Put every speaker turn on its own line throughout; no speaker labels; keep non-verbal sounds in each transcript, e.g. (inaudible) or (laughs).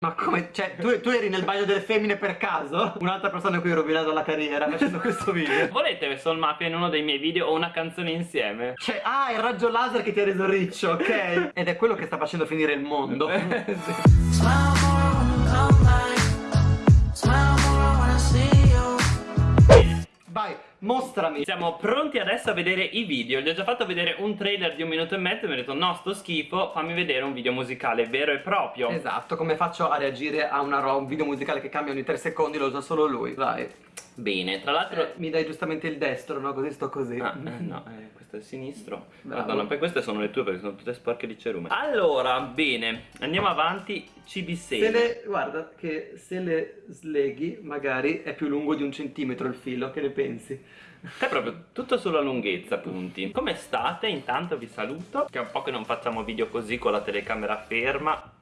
Ma come? Cioè, tu, tu, eri nel bagno delle femmine per caso? Un'altra persona a cui ho rovinato la carriera facendo questo video. (laughs)
Volete Soul Mafia in uno dei miei video o una canzone insieme?
Cioè, ah, il raggio laser che ti ha reso riccio, ok? (laughs) Ed è quello che sta facendo finire il mondo. (laughs) sì. Vai, mostrami.
Siamo pronti adesso a vedere i video. Gli ho già fatto vedere un trailer di un minuto e mezzo E mi ha detto no sto schifo Fammi vedere un video musicale vero e proprio.
Esatto, come faccio a reagire a una un video musicale che cambia ogni 3 secondi Lo usa solo lui, vai
Bene, tra l'altro... Eh,
mi dai giustamente il destro, no? Così sto così.
Ah, eh, no, eh, questo è il sinistro. Bravo. Madonna, poi queste sono le tue perché sono tutte sporche di cerume. Allora, bene, andiamo avanti. CB6.
Se le, guarda, che se le sleghi, magari è più lungo di un centimetro il filo, che ne pensi?
È proprio tutto sulla lunghezza, punti. Come state? Intanto vi saluto. Che è un po' che non facciamo video così con la telecamera ferma.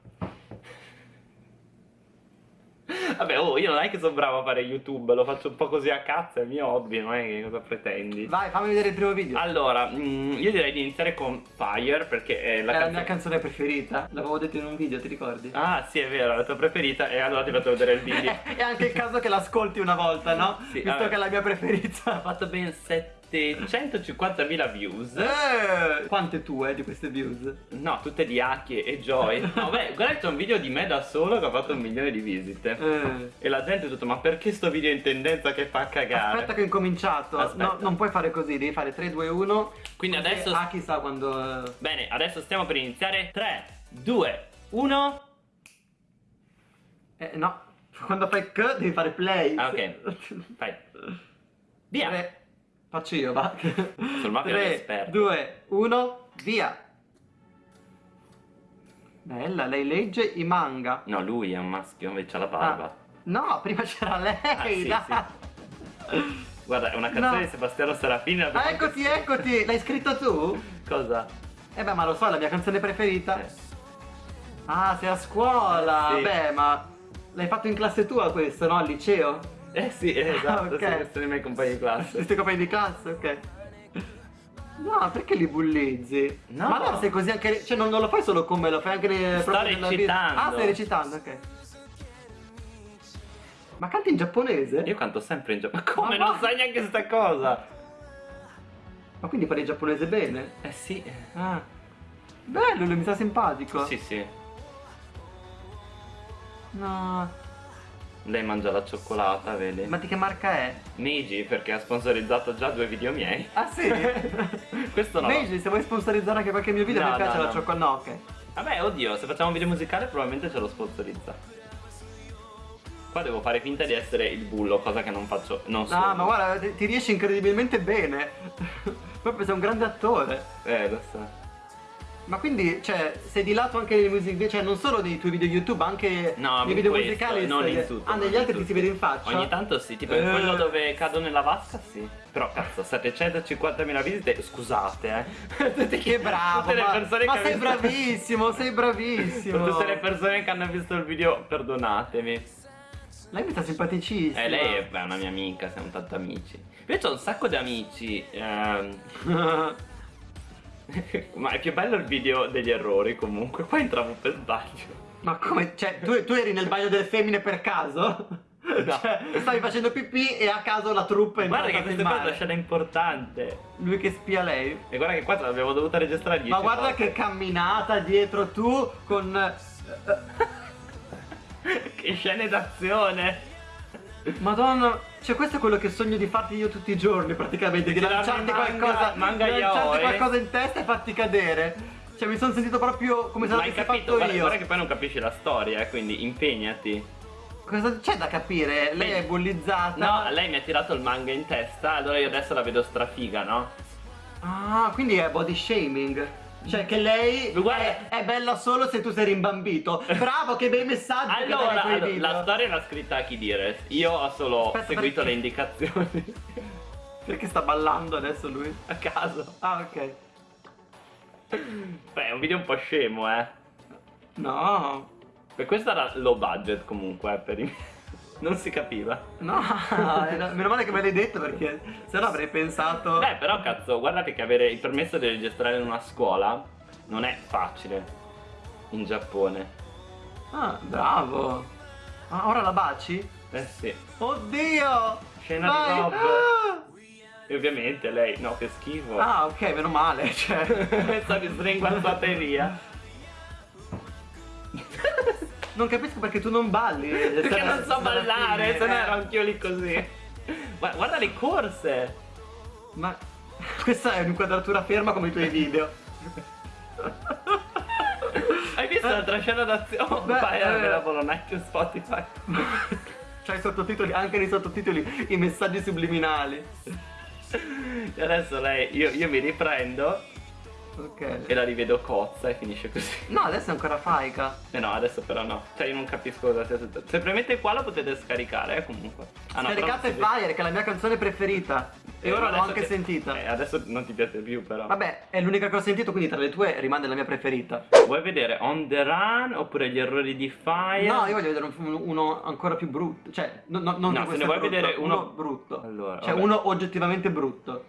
Vabbè, oh, io non è che sono bravo a fare YouTube, lo faccio un po' così a cazzo, è il mio hobby, non è che cosa pretendi.
Vai, fammi vedere il primo video.
Allora, mh, mm, io direi di iniziare con Fire, perché è la,
è la mia canzone preferita. L'avevo detto in un video, ti ricordi?
Ah, sì, è vero, la tua preferita, e allora ti faccio vedere il video. (laughs)
è anche il caso che l'ascolti una volta, no? Sì, Visto vabbè. che è la mia preferita.
Ha fatto ben 7 150.000 views.
Eh, Quante tue di queste views?
No, tutte di Aki e Joy. (laughs) No, beh, guarda c'è un video di me da solo che ha fatto un milione di visite. Eh. E la gente ha detto, ma perché sto video in tendenza che fa cagare?
Aspetta che ho incominciato. No, Non puoi fare così, devi fare 3, 2, 1
Quindi adesso...
Aki sa quando...
Bene, adesso stiamo per iniziare. 3, 2, 1
Eh, no. Quando fai K devi fare play.
Ah, ok. (laughs) Fai. Via.
3 Faccio io, va. (laughs)
Sul mafia 3,
2, 1, via. Bella, lei legge i manga.
No, lui è un maschio, invece ha la barba. Ah.
No, prima c'era lei, ah, sì,
sì. Guarda, è una canzone no. di Sebastiano Serafini.
Ah, eccoti, eccoti. L'hai scritto tu?
Cosa?
Eh beh, ma lo so, è la mia canzone preferita. Eh. Ah, sei a scuola. Sì. Beh, ma l'hai fatto in classe tua questo, no? Al liceo?
Eh sì, eh, esatto, okay. sono i miei compagni di classe.
Questi compagni di classe, ok. No, perché li bullizzi? No. Ma allora sei così anche. Cioè non, non, lo fai solo con me, lo fai anche
Sto recitando.
Ah, stai recitando, ok. Ma canti in giapponese?
Io canto sempre in giapponese. Ma come? Ma non sai neanche questa cosa?
Ma quindi parli giapponese bene?
Eh sì.
Ah. Bello, mi sta simpatico.
Sì, sì.
No.
Lei mangia la cioccolata, vedi?
Ma di che marca è?
Meiji, perché ha sponsorizzato già due video miei.
Ah sì? (laughs)
Questo no.
Meiji, se vuoi sponsorizzare anche qualche mio video, no, mi piace no, la cioccolata. No, ok.
Vabbè, oddio, se facciamo un video musicale probabilmente ce lo sponsorizza. Qua devo fare finta di essere il bullo, cosa che non faccio, non so.
No, ma guarda, ti riesci incredibilmente bene. (laughs) Proprio sei un grande attore.
Eh, lo so.
Ma quindi, cioè, sei di lato anche nei music video, cioè non solo nei tuoi video YouTube, anche
no,
nei video
questo,
musicali?
Non in tutto.
Ah, negli altri ti si vede in faccia?
Ogni tanto sì, tipo in quello dove cado nella vasca, sì. Però cazzo, 750.000 visite, scusate,
eh. (laughs) che bravo, tutte
ma,
le persone ma
che
sei visto... bravissimo, sei bravissimo. (laughs)
tutte le persone che hanno visto il video, perdonatemi.
Lei mi sta simpaticissima.
Eh, lei è una mia amica, siamo tanto amici. Invece ho un sacco di amici. Ehm... (laughs) (laughs) Ma è più bello il video degli errori comunque, qua entravo per sbaglio.
Ma come? Cioè, tu, tu eri nel bagno delle femmine per caso? No. (laughs) Cioè, stavi facendo pipì e a caso la truppa è
Guarda che questa è una scena importante.
Lui che spia lei.
E guarda che qua l'abbiamo dovuta registrare 10
Ma guarda volte. che camminata dietro tu con... (laughs)
che scene d'azione.
Madonna, cioè questo è quello che sogno di farti io tutti i giorni praticamente, di, di lanciarti qualcosa,
manga
lanciarti qualcosa in testa e farti cadere. Cioè mi sono sentito proprio come se l'avessi fatto
guarda,
io.
Guarda che poi non capisci la storia, eh, quindi impegnati.
Cosa c'è da capire? Lei Beh, è bullizzata.
No, lei mi ha tirato il manga in testa, allora io adesso la vedo strafiga, no?
Ah, quindi è body shaming. Cioè che lei è, è, bella solo se tu sei rimbambito. Bravo che bei messaggi
Allora, allora la storia l'ha scritta chi dire. Io ho solo Aspetta, seguito perché? le indicazioni. (laughs)
Perché sta ballando adesso lui?
A caso.
Ah ok.
Beh è un video un po' scemo eh.
No.
Per questo era low budget comunque eh, per i miei non si capiva.
No, (laughs) meno male che me l'hai detto perché se no avrei pensato...
Beh, però cazzo, guardate che avere il permesso di registrare in una scuola non è facile in Giappone.
Ah, bravo. Ah, ora la baci?
Eh sì.
Oddio!
Scena
Vai.
di Rob.
Ah!
E ovviamente lei, no, che schifo.
Ah, ok, meno male, cioè.
Stavi sringuardate via.
Non capisco perché tu non balli. (laughs)
Perché non so ballare,
sarà
se no
fine.
ero anch'io lì così. Gua- Guarda le corse.
Ma (laughs) questa è un'inquadratura ferma come i tuoi video. (laughs)
Hai visto l'altra scena d'azione? Oh,
Beh,
vai,
eh.
la Bologna su Spotify.
C'hai i sottotitoli, anche nei sottotitoli, i messaggi subliminali.
E adesso lei, io, io mi riprendo
Ok.
e la rivedo cozza e finisce così.
No, adesso è ancora faica.
Eh no, adesso però no. Cioè io non capisco cosa sia tutto. Se premete qua lo potete scaricare, eh, comunque. Ah, no, però
Scaricate
si
Fire, che è la mia canzone preferita. E
Eh,
ora
ma
l'ho anche
che-
sentita.
Eh, adesso non ti piace più però.
Vabbè, è l'unica che ho sentito, quindi tra le tue rimane la mia preferita.
Vuoi vedere On The Run oppure gli errori di Fire?
No, io voglio vedere un- uno ancora più brutto. Cioè, no, no, non
No, se ne vuoi
brutto,
vedere uno-
brutto.
Allora,
cioè,
vabbè.
uno oggettivamente brutto.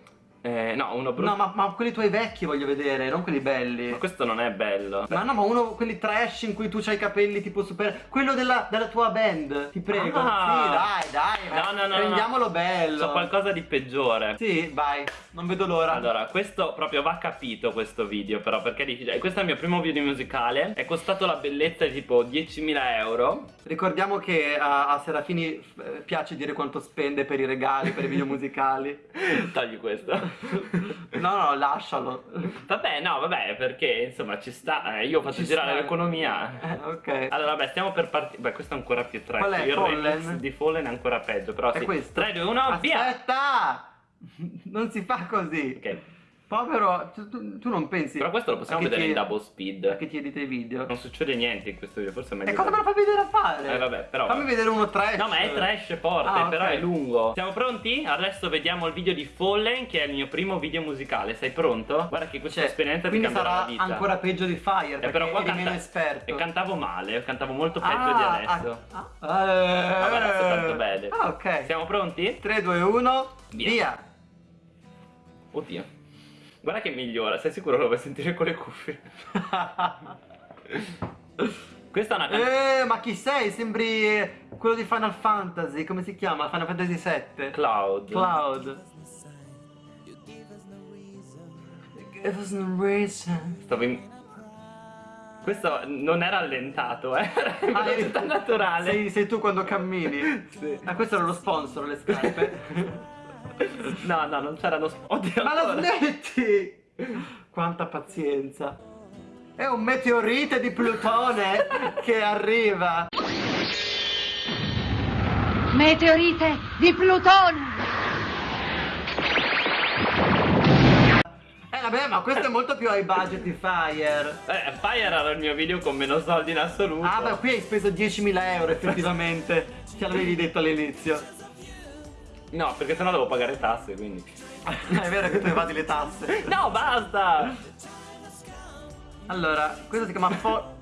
Eh, no, uno brutto.
No, ma, ma quelli tuoi vecchi voglio vedere, non quelli belli.
Ma questo non è bello.
Ma no, ma uno, quelli trash in cui tu c'hai i capelli tipo super. Quello della, della tua band, ti prego.
Ah.
Sì, dai, dai.
No, no, no,
Rendiamolo
no.
bello.
So qualcosa di peggiore.
Sì, vai, non vedo l'ora.
Allora, questo proprio va capito questo video però perché è difficile. Questo è il mio primo video musicale. È costato la bellezza di tipo 10.000 euro.
Ricordiamo che a, a Serafini eh, piace dire quanto spende per i regali, per i video (laughs) musicali.
Togli questo. (laughs)
No, no, lascialo.
Vabbè, no, vabbè, perché insomma ci sta. eh, io faccio
Ci
girare l'economia.
Eh, (laughs) ok.
Allora, vabbè, stiamo per partire. Beh, questo è ancora più trash.
Qual è?
Il
Fallen?
remix di Fallen è ancora peggio. Però
È
sì.
questo?
3, 2, 1, via!
Aspetta! (laughs) Non si fa così.
Ok.
Povero, tu, tu- tu non pensi.
Però questo lo possiamo vedere in
ti-
double
a
speed.
Che ti edita i video.
Non succede niente in questo video, forse è meglio.
E cosa me lo fai vedere a fare?
Eh, vabbè, però-
Fammi vedere uno trash.
No, ma è trash forte,
Ah,
però è lungo. Siamo pronti? Adesso vediamo il video di Fallen, che è il mio primo video musicale. Sei pronto? Guarda che questa
Cioè,
esperienza ti cambierà la vita.
ancora peggio di Fire.
Eh,
perché
però qua
eri
canta-
meno esperto.
E cantavo male, cantavo molto peggio
Ah,
di adesso.
Ah, ah, eh,
Vabbè, adesso tanto bene.
Ah, ok.
Siamo pronti?
3, 2, 1,
Via.
via.
Oddio. Guarda che migliora, sei sicuro lo vuoi sentire con le cuffie? (laughs) Questa è una canzone.
eh, ma chi sei? Sembri quello di Final Fantasy. Come si chiama? Final Fantasy 7.
Cloud.
Cloud.
Stavo in... Questo non era allentato, eh? (laughs) In
Ah, eri-
naturale.
Sei, sei tu quando cammini. (laughs)
Sì.
Ah, questo era lo sponsor, le scarpe.
No, no, non c'erano... sp- Oddio,
Ma la
ancora.
smetti! Quanta pazienza. È un meteorite di Plutone che arriva.
Meteorite di Plutone!
Eh vabbè, ma questo è molto più high budget di Fire.
Eh, Fire era il mio video con meno soldi in assoluto.
Ah, beh, qui hai speso 10.000 euro effettivamente. Ce l'avevi detto all'inizio.
No, perché sennò devo pagare tasse, quindi. (laughs)
è vero che tu evadi le tasse. (laughs)
No, basta!
Allora, questo si chiama Fo...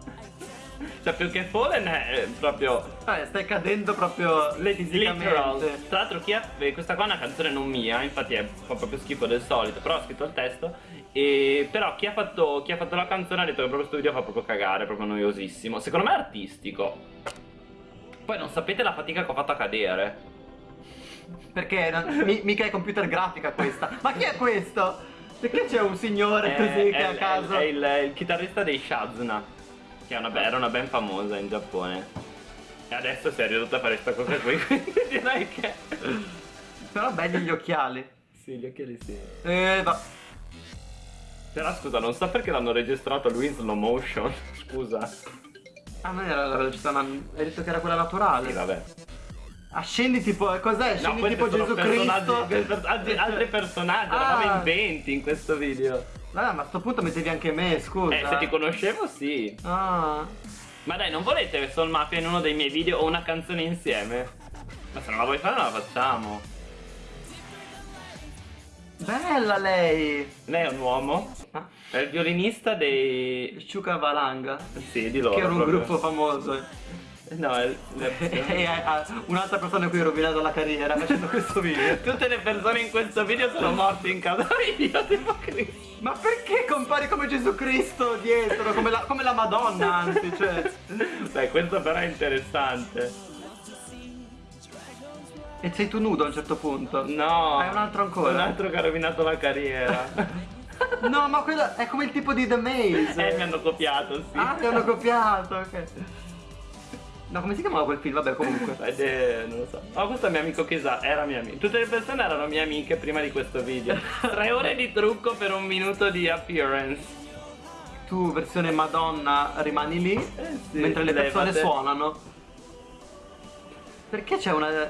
Cioè, più che Fallen è proprio
Vabbè, stai cadendo proprio
Literal. Tra l'altro chi ha, eh, questa qua è una canzone non mia, infatti è, fa proprio schifo del solito, però ho scritto il testo. E però chi ha, fatto, chi ha fatto la canzone ha detto che proprio questo video fa proprio cagare, proprio noiosissimo. Secondo me è artistico. Poi non sapete la fatica che ho fatto a cadere.
Perché non- mi- mica è computer grafica questa. Ma chi è questo? Perché c'è un signore così che
è,
a caso...
è il, il chitarrista dei Shazna, che è una, era una band famosa in Giappone. E adesso si è ridotto a fare questa cosa qui, (laughs) quindi direi che...
Però belli gli occhiali.
Sì, gli occhiali sì.
Eh, va.
Però scusa, non so perché l'hanno registrato lui in slow motion. (laughs) Scusa.
Ah, non era la velocità, ma hai detto che era quella naturale.
Sì, vabbè.
Ah, scendi tipo, cos'è? Scendi
questi
tipo Gesù
personaggi-
Cristo. (laughs)
per- altri, altri personaggi,
Ah.
eravamo in 20 in questo video.
Vabbè, ma a sto punto mettevi anche me, scusa.
Eh, se ti conoscevo, sì.
Ah.
Ma dai, non volete Soul Mafia in uno dei miei video o una canzone insieme? Ma se non la vuoi fare, non la facciamo.
Bella lei.
Lei è un uomo,
Ah,
è il violinista dei...
Sciuca Valanga.
Sì, di loro
che era un
proprio.
gruppo famoso.
No, è...
e a- a- un'altra persona a cui ho rovinato la carriera facendo questo video. (laughs)
Tutte le persone in questo video sono morte in casa mia, tipo Cristo.
Ma perché compari come Gesù Cristo dietro? Come la, come la Madonna, anzi, cioè.
Dai, questo però è interessante.
E sei tu nudo a un certo punto.
No.
Hai un altro ancora?
Un altro che ha rovinato la carriera. (laughs)
No, ma quello è come il tipo di The Maze.
eh, mi hanno copiato, sì.
Ah, ti hanno copiato, ok. No, come si chiamava quel film? Vabbè, comunque. (laughs)
Ed è, non lo so. Oh, questo è mio amico che sa, era mia amica. Tutte le persone erano mie amiche prima di questo video. (laughs) Tre ore di trucco per un minuto di appearance.
Tu, versione Madonna, rimani lì,
Eh sì,
mentre le persone
levate.
suonano. Perché c'è una...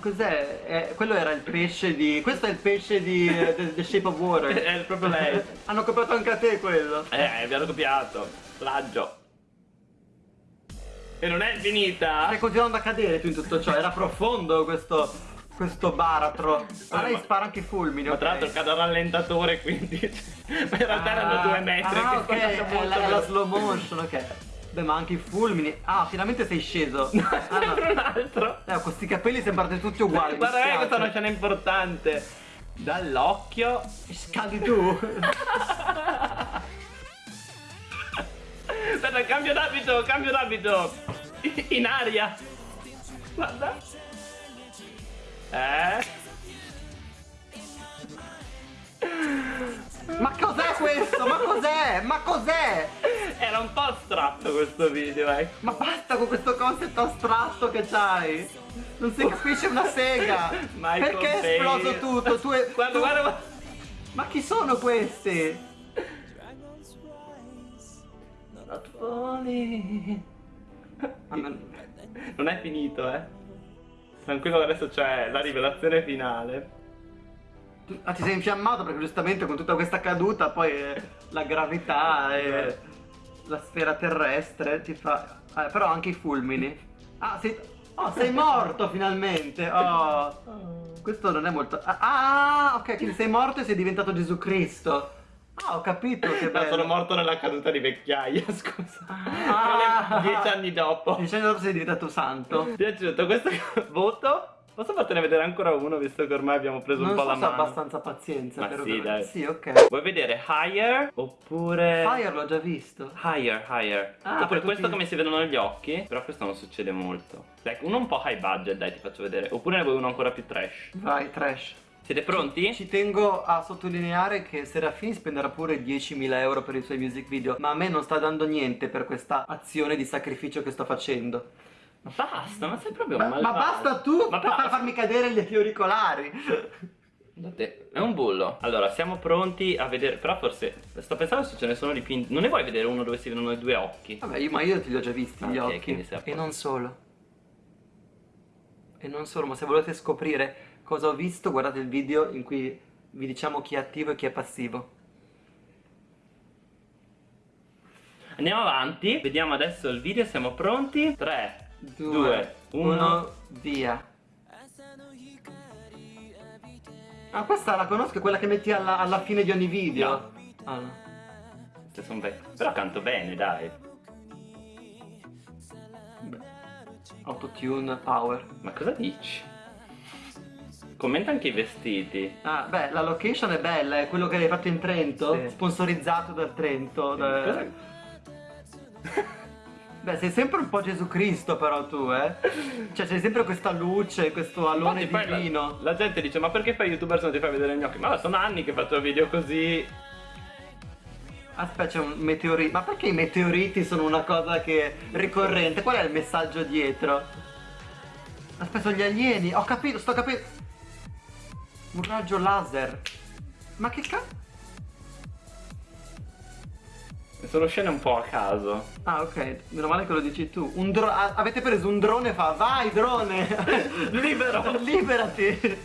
Cos'è? Eh, quello era il pesce di... Questo è il pesce di eh, The, The Shape of Water. (laughs)
È proprio lei.
Hanno copiato anche a te quello.
Eh, vi hanno copiato. Plagio. E non è finita.
Stai continuando a cadere tu in tutto ciò. Era profondo questo... questo baratro. Lei
ma-
spara anche i fulmini,
Ma
ok?
tra l'altro cado a rallentatore, quindi. (laughs) Ma in realtà erano due metri.
Ah, ok, è la, la slow motion, ok. Beh, ma anche i fulmini. Ah, finalmente sei sceso. (laughs) Ah,
Sembra
no.
un altro.
Eh, questi capelli sembrate tutti uguali.
Guarda, eh, questa è una scena importante. Dall'occhio.
Scadi tu. (laughs)
Aspetta, cambio d'abito, cambio d'abito. (laughs) In aria. Guarda. Eh.
ma cos'è questo? Ma cos'è? Ma cos'è?
Era un po' astratto questo video, eh.
Ma basta con questo concept astratto che c'hai. Non si capisce una sega.
Michael
Perché è esploso tutto? Tu e- (laughs)
Guarda,
tu-
guarda, guarda.
Ma chi sono questi?
Not falling.
Non-
è finito, eh. Tranquillo, adesso c'è la rivelazione finale.
ah, ti sei infiammato perché giustamente con tutta questa caduta poi eh, la gravità e la sfera terrestre ti fa... eh, però anche i fulmini. Ah, sei... Oh, sei (laughs) morto finalmente! Oh, questo non è molto... Ah, ah, ok, quindi sei morto e sei diventato Gesù Cristo. Ah, ho capito che
No,
bello.
sono morto nella caduta di vecchiaia, (laughs) scusa.
Ah.
Dieci anni dopo.
Dieci anni dopo sei diventato santo.
Ti è piaciuto questo (laughs) voto? Posso fartene vedere ancora uno visto che ormai abbiamo preso
Non
un po'
so
la mano?
abbastanza pazienza
Ma
per
sì, dai.
Sì, ok.
Vuoi vedere Higher oppure
Fire l'ho già visto.
Higher, higher.
Ah,
oppure questo
tutti-
come si vedono negli occhi, però questo non succede molto. Dai, uno un po' high budget, dai, ti faccio vedere. Oppure ne vuoi uno ancora più trash.
Vai, trash.
Siete pronti?
Ci tengo a sottolineare che Serafini spenderà pure 10.000 euro per i suoi music video, ma a me non sta dando niente per questa azione di sacrificio che sto facendo.
Ma basta, ma sei proprio
Ma,
un
ma basta tu
Ma
per farmi cadere gli auricolari.
Guardate, è un bullo. Allora, siamo pronti a vedere. Però forse. Sto pensando se ce ne sono di più. Non ne vuoi vedere uno dove si vedono i due occhi?
Vabbè, io, ma io ti li ho già visti gli
Ok,
occhi. E non solo. E non solo, ma se volete scoprire cosa ho visto, guardate il video in cui vi diciamo chi è attivo e chi è passivo.
Andiamo avanti. Vediamo adesso il video. Siamo pronti? 3, 2,
2,
1.
1, via. Ah, questa la conosco, quella che metti alla, alla fine di ogni video.
No.
Ah, no.
Sono vecchie. Però canto bene, dai.
Beh. Autotune power.
Ma cosa dici? Commenta anche i vestiti.
Ah, beh, la location è bella, è quello che hai fatto in Trento,
Sì.
sponsorizzato dal Trento. da-
Cosa- (laughs)
Beh, sei sempre un po' Gesù Cristo però tu, eh? Cioè, c'è sempre questa luce, questo alone
Infatti, poi la-
divino.
La, gente dice: Ma perché fai youtuber se non ti fai vedere gli occhi? Ma sono anni che faccio video così.
Aspetta, c'è un meteorito. Ma perché i meteoriti sono una cosa che è ricorrente? Qual è il messaggio dietro? Aspetta, sono gli alieni. Ho capito, sto capendo. Un raggio laser. Ma che cazzo?
Sono scene un po' a caso.
Ah, ok, meno male che lo dici tu. Un ah, avete preso un drone e fa, vai drone! (laughs)
Libero! (laughs)
Liberati!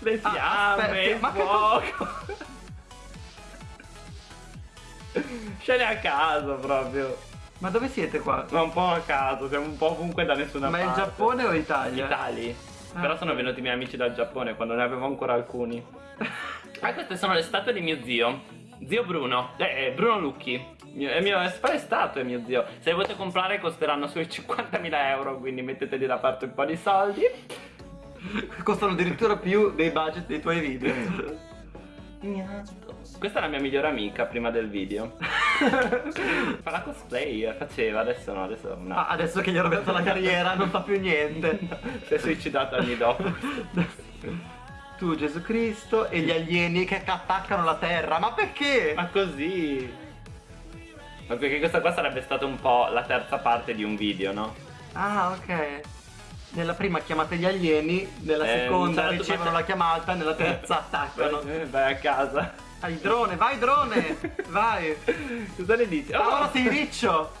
Le
Ah,
fiamme, il
ma che
fuoco. (laughs) Scene a caso proprio.
Ma dove siete qua?
Ma un po' a caso, siamo un po' ovunque da nessuna
Ma è
parte.
il Giappone o Italia?
Italia.
Ah.
Però sono venuti i miei amici dal Giappone quando ne avevo ancora alcuni. Ah, queste sono le statue di mio zio. Zio Bruno. Eh, Bruno Lucchi. Mio, è mio, è fare statue mio zio. Se le volete comprare costeranno sui 50.000 euro, quindi metteteli da parte un po' di soldi.
Costano addirittura più dei budget dei tuoi video.
Questa è la mia migliore amica prima del video. Fa la cosplay, faceva, adesso no, adesso no.
Ah, adesso che gli ho rovinato la carriera non fa più niente.
si è suicidato anni dopo.
tu Gesù Cristo e gli alieni che attaccano la terra. Ma perché?
Ma così. Ma perché questa qua sarebbe stata un po' la terza parte di un video, no?
Ah, ok. Nella prima chiamate gli alieni, nella
Eh,
seconda
certo,
ricevono la chiamata, nella terza (laughs) attaccano.
Eh, Vai a casa.
Vai drone, vai drone! Vai!
Cosa ne dici?
Ah, ora
Oh!
sei riccio!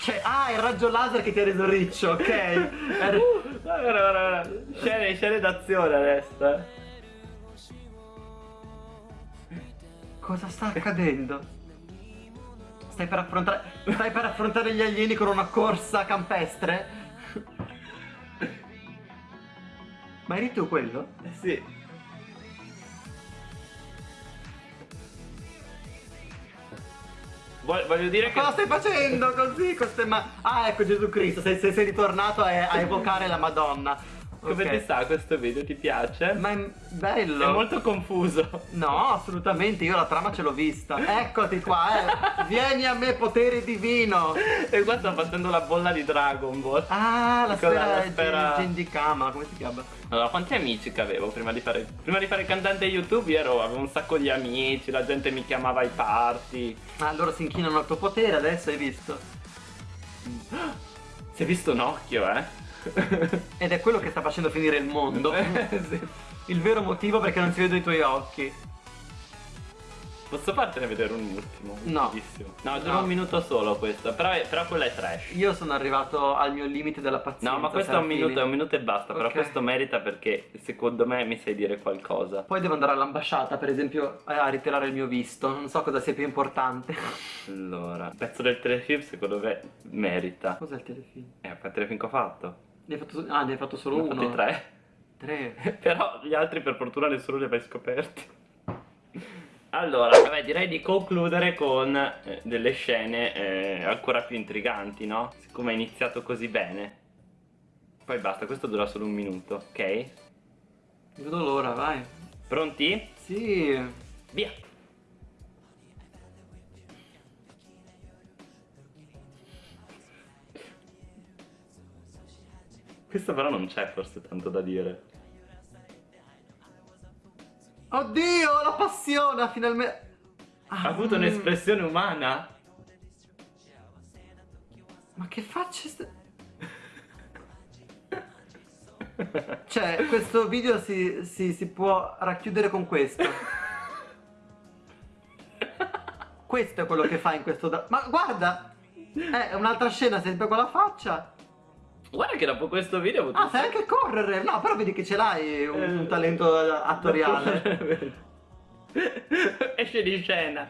Cioè, ah, il raggio laser che ti ha reso riccio, ok? Era-
Uh, guarda, guarda. Scene, scene d'azione adesso. eh.
Cosa sta accadendo? Stai per affrontare. Stai per affrontare gli alieni con una corsa campestre? Ma eri tu quello?
Eh sì. Voglio dire che...
Cosa stai facendo così con ste ma... Ah, ecco Gesù Cristo, sei, sei, sei ritornato a, a evocare la Madonna.
Come
Ok.
ti sta questo video? Ti piace?
Ma è bello.
È molto confuso.
No, assolutamente, io la trama ce l'ho vista. Eccoti qua, eh. Vieni a me, potere divino.
E qua sto facendo la bolla di Dragon Ball.
Ah, la sfera,
la sfera-
Gendikama, come si chiama?
Allora, quanti amici che avevo prima di fare prima di fare cantante YouTube? Ero, avevo un sacco di amici, la gente mi chiamava ai party.
Ah, loro si inchinano al tuo potere, adesso hai visto.
Si è visto un occhio, eh? (laughs)
Ed è quello che sta facendo finire il mondo.
Eh.
Il vero motivo perché non si vedono i tuoi occhi.
Posso fartene vedere un ultimo?
No.
No, dura
No.
un minuto solo questo. Però, però quella è trash.
Io sono arrivato al mio limite della pazienza.
No, ma questo è un minuto, è un minuto e basta. Però
Ok.
questo merita perché secondo me mi sai dire qualcosa.
Poi devo andare all'ambasciata, per esempio, a ritirare il mio visto. Non so cosa sia più importante.
Allora, il pezzo del telefilm secondo me merita.
Cos'è il telefilm?
Eh, il telefilm che ho fatto.
Ne hai fatto, ah, ne hai fatto solo
Ne
uno?
tre.
Tre. (laughs)
Però gli altri per fortuna nessuno li ha mai scoperti. Allora, vabbè, direi di concludere con eh, delle scene eh, ancora più intriganti, no? Siccome è iniziato così bene. Poi basta, questo dura solo un minuto, ok?
Vedo l'ora, vai.
Pronti?
Sì.
Via! Questo però non c'è forse tanto da dire.
Oddio, la passione ha finalmente... Ah,
Ha avuto
mm.
un'espressione umana?
Ma che facce... st- (laughs) Cioè, questo video si, si- si può racchiudere con questo. (laughs) Questo è quello che fa in questo... Ma guarda! È un'altra scena sempre con la faccia.
Guarda che dopo questo video ho avuto
Ah, sai anche correre! No, però vedi che ce l'hai un, un
Eh.
talento attoriale. (laughs)
Esce di scena.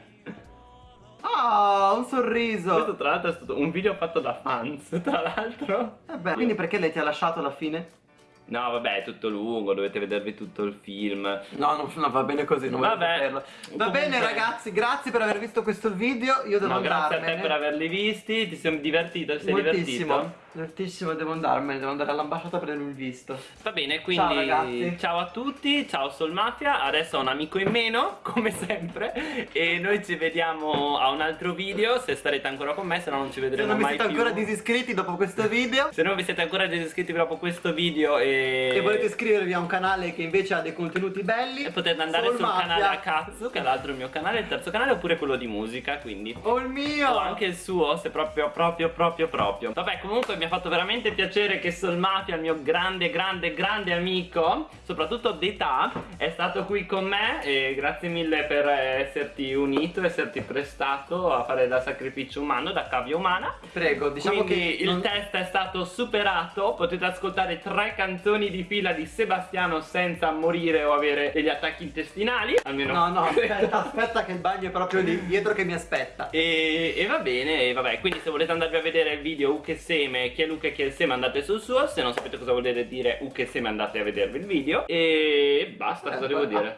Ah, un
Questo
sorriso!
tra l'altro è stato un video fatto da fans, (laughs) tra l'altro.
Eh beh, quindi perché lei ti ha lasciato alla fine?
No, vabbè, è tutto lungo, dovete vedervi tutto il film.
No, no, no, va bene così, non
Vabbè.
saperlo. Va
Comunque-
bene ragazzi, grazie per aver visto questo video, io devo
No, grazie a
andarmene.
te per averli visti, ti sei divertito, sei
Moltissimo,
divertito?
Divertissimo, devo andarmene, devo andare all'ambasciata a prendere il visto.
Va bene,
Ciao,
quindi
ragazzi.
ciao a tutti, ciao Sol Mafia, adesso ho un amico in meno, (laughs) come sempre, e noi ci vediamo a un altro video, se starete ancora con me, se no non ci
Se
vedremo
non vi
mai
siete
più.
ancora disiscritti dopo questo video
Se non vi siete ancora disiscritti dopo questo video e...
e volete iscrivervi a un canale che invece ha dei contenuti belli
E potete andare
Soul
sul
Mafia.
canale a cazzo, che è l'altro il mio canale, il terzo canale, oppure quello di musica, quindi.
O il mio!
O anche il suo, se proprio, proprio, proprio, proprio. Vabbè, comunque mi ha fatto veramente piacere che Sol Mafia, il mio grande, grande, grande amico, soprattutto d'età, è stato qui con me. E grazie mille per esserti unito, esserti prestato a fare da sacrificio umano, da cavia umana.
Prego, diciamo
Quindi
che
il
non-
test è stato superato, potete ascoltare tre canzoni di fila di Sebastiano senza morire o avere degli attacchi intestinali, almeno
No, no, (laughs) aspetta, aspetta che il bagno è proprio lì dietro che mi aspetta
E, e va bene, e vabbè, quindi se volete andarvi a vedere il video U che seme, chi è Luca e chi è il seme andate sul suo, se non sapete cosa vuol dire U che seme andate a vedervi il video e basta, cosa devo dire?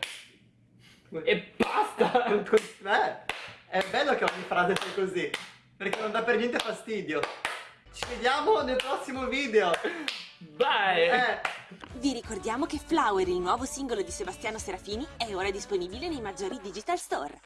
E basta!
Eh, è bello che ogni frase sia così Perché non dà per niente fastidio Ci vediamo nel prossimo video.
Bye!
Eh.
Vi ricordiamo che Flower, il nuovo singolo di Sebastiano Serafini, è ora disponibile nei maggiori digital store.